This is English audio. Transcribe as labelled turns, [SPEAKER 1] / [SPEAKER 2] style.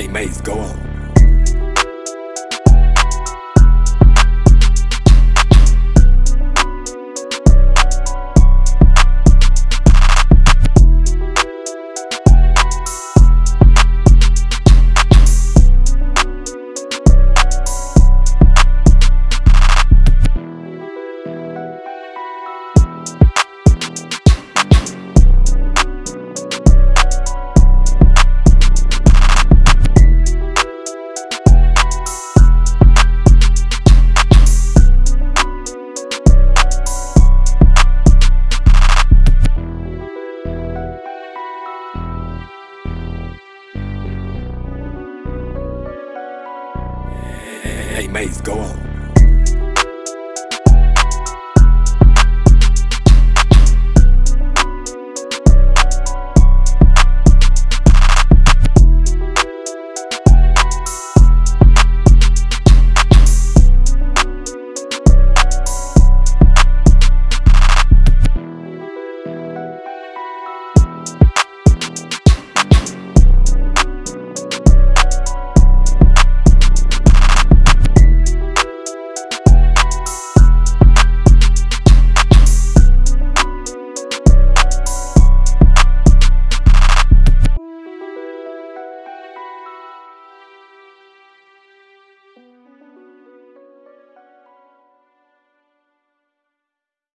[SPEAKER 1] Hey, Maze, go on. Hey, Maze, go on.